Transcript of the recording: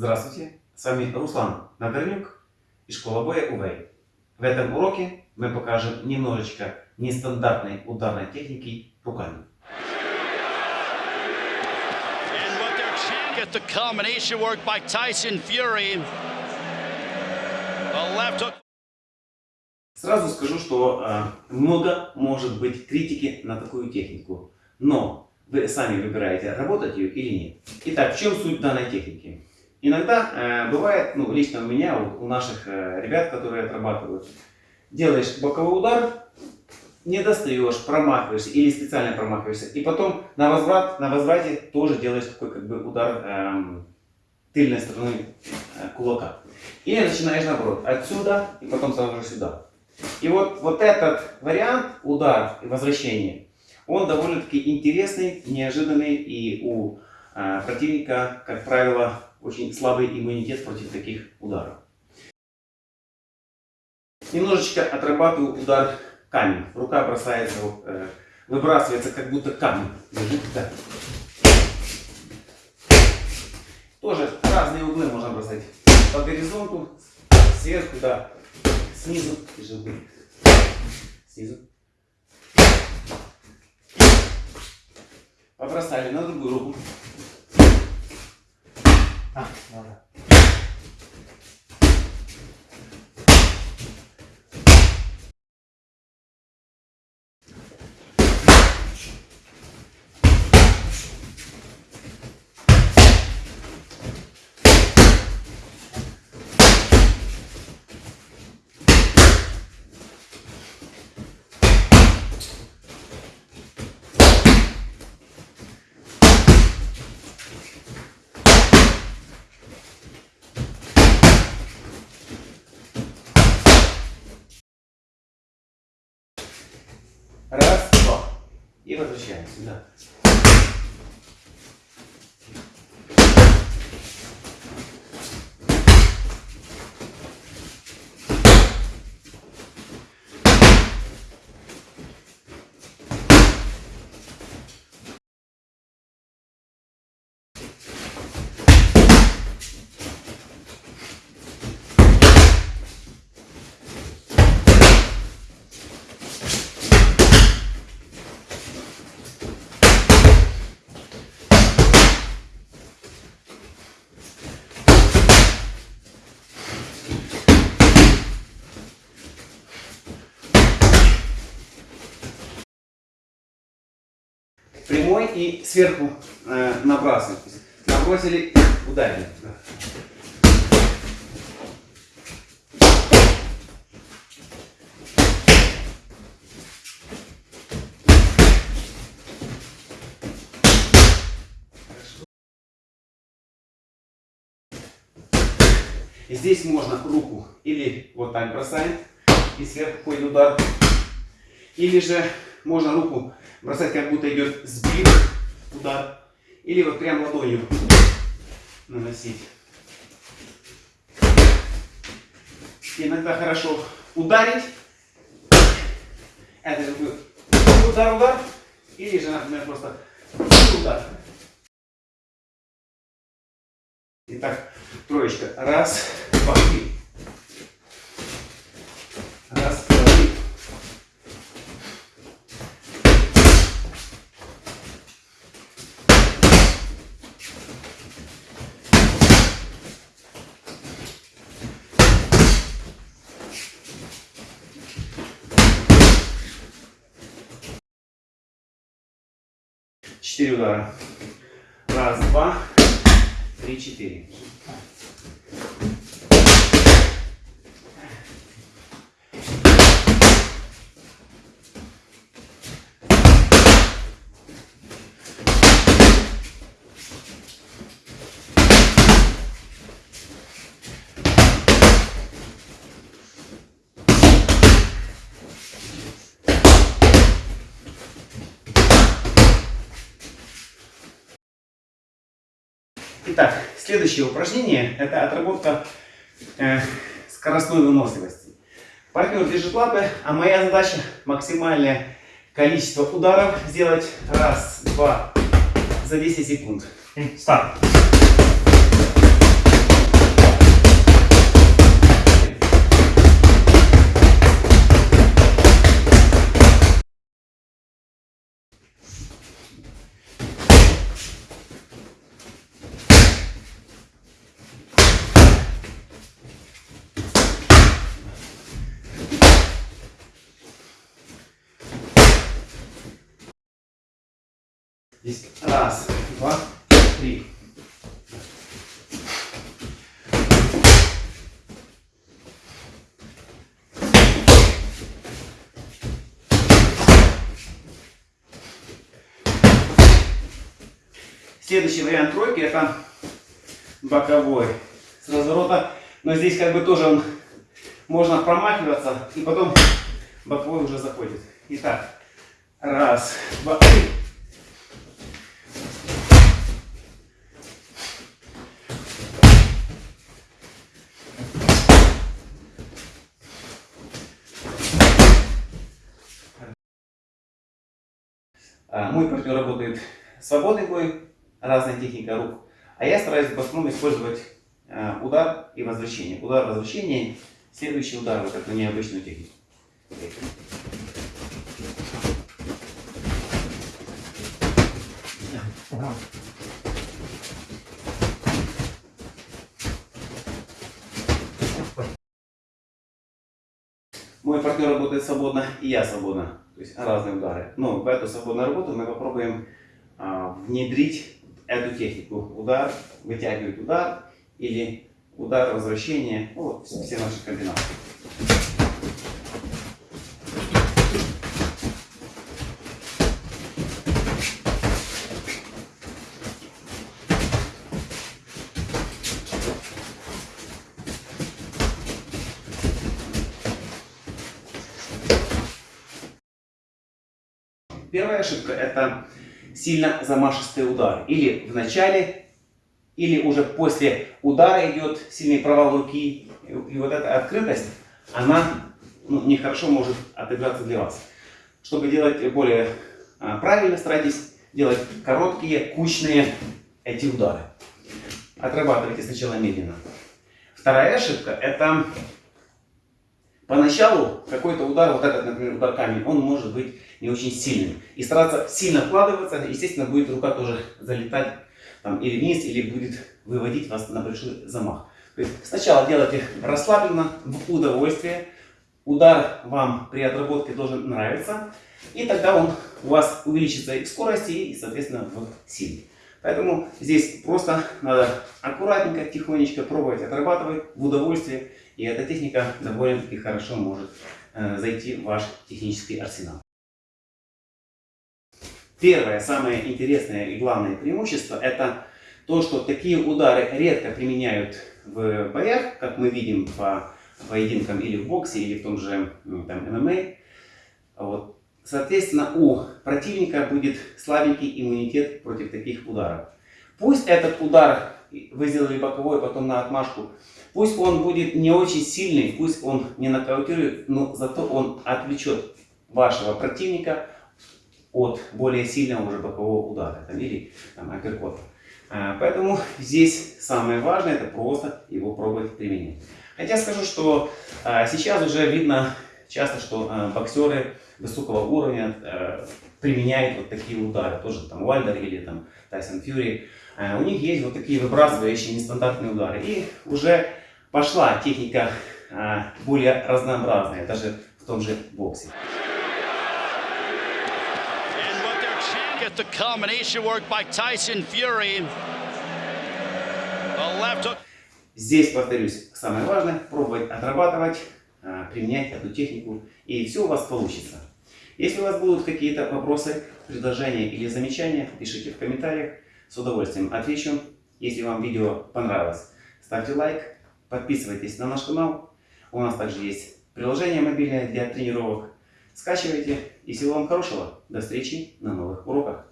Здравствуйте, с вами Руслан Нагорнюк и школа боя УВЭЙ. В этом уроке мы покажем немножечко нестандартной ударной техники руками. And what they're chanting at the combination work by Tyson Fury. A left hook. Сразу скажу, что э, много может быть критики на такую технику, но вы сами выбираете, работать ее или нет. Итак, в чем суть данной техники? Иногда э, бывает, ну лично у меня, у, у наших э, ребят, которые отрабатывают, делаешь боковой удар, не достаешь, промахиваешься или специально промахиваешься, и потом на возврат, на возврате тоже делаешь такой как бы удар эм, тыльной стороной э, кулака. Или начинаешь наоборот, отсюда и потом сразу же сюда. И вот, вот этот вариант, удар и возвращение, он довольно-таки интересный, неожиданный, и у э, противника, как правило, очень слабый иммунитет против таких ударов. Немножечко отрабатываю удар камень. Рука бросается, э, выбрасывается, как будто камень лежит. Да. Тоже разные углы можно бросать. По горизонту, сверху, да, снизу, углы. Снизу. Побросали на другую руку. А, ладно. Раз, два. И возвращаемся. Да. Прямой и сверху э, набрасываем. Набросили, ударили. Да. И здесь можно руку или вот так бросаем и сверху ходит удар. Или же можно руку бросать, как будто идет сбит удар. Или вот прям ладонью наносить. Иногда хорошо ударить. Это как бы удар-удар. Или же, например, просто удар. Итак, троечка. Раз, два, три. 4 удара. Раз, два, три, четыре. Следующее упражнение – это отработка э, скоростной выносливости. Партнер держит лапы, а моя задача – максимальное количество ударов сделать раз, два, за 10 секунд. Старт. Здесь раз, два, три. Следующий вариант тройки это боковой с разворота. Но здесь как бы тоже он, можно промахиваться и потом боковой уже заходит. Итак, раз, два, три. Мой партнер работает свободный бой, разная техника рук. А я стараюсь в основном использовать э, удар и возвращение. Удар, возвращение, следующий удар, вот эту необычную технику. Мой партнер работает свободно, и я свободно. То есть разные удары. Но в эту свободную работу мы попробуем а, внедрить эту технику. Удар, вытягивать удар или удар, возвращение. Ну, вот все наши комбинации. Первая ошибка это сильно замашистый удар. Или в начале, или уже после удара идет сильный провал руки. И вот эта открытость, она ну, нехорошо может отыграться для вас. Чтобы делать более а, правильно, старайтесь делать короткие, кучные эти удары. Отрабатывайте сначала медленно. Вторая ошибка это Поначалу какой-то удар, вот этот, например, удар камень, он может быть не очень сильным. И стараться сильно вкладываться, естественно, будет рука тоже залетать там, или вниз, или будет выводить вас на большой замах. То есть сначала делайте расслабленно, в удовольствие. Удар вам при отработке должен нравиться. И тогда он у вас увеличится и в скорости, и, соответственно, в силе. Поэтому здесь просто надо аккуратненько, тихонечко пробовать отрабатывать в удовольствие. И эта техника довольно-таки хорошо может э, зайти в ваш технический арсенал. Первое, самое интересное и главное преимущество это то, что такие удары редко применяют в боях, как мы видим по поединкам или в боксе, или в том же там, ММА. Вот. Соответственно, у противника будет слабенький иммунитет против таких ударов. Пусть этот удар вы сделали боковой, потом на отмашку, Пусть он будет не очень сильный, пусть он не нокаутирует, но зато он отвлечет вашего противника от более сильного уже бокового удара там, или там, апперкота. А, поэтому здесь самое важное это просто его пробовать применять. Хотя скажу, что а, сейчас уже видно часто, что а, боксеры высокого уровня а, применяют вот такие удары. Тоже там Уальдер или там Тайсон Фьюри. А, у них есть вот такие выбрасывающие нестандартные удары. И уже пошла техника а, более разнообразная, даже в том же боксе. Здесь, повторюсь, самое важное, пробовать отрабатывать, а, применять эту технику, и все у вас получится. Если у вас будут какие-то вопросы, предложения или замечания, пишите в комментариях, с удовольствием отвечу. Если вам видео понравилось, ставьте лайк, Подписывайтесь на наш канал. У нас также есть приложение мобильное для тренировок. Скачивайте. И всего вам хорошего. До встречи на новых уроках.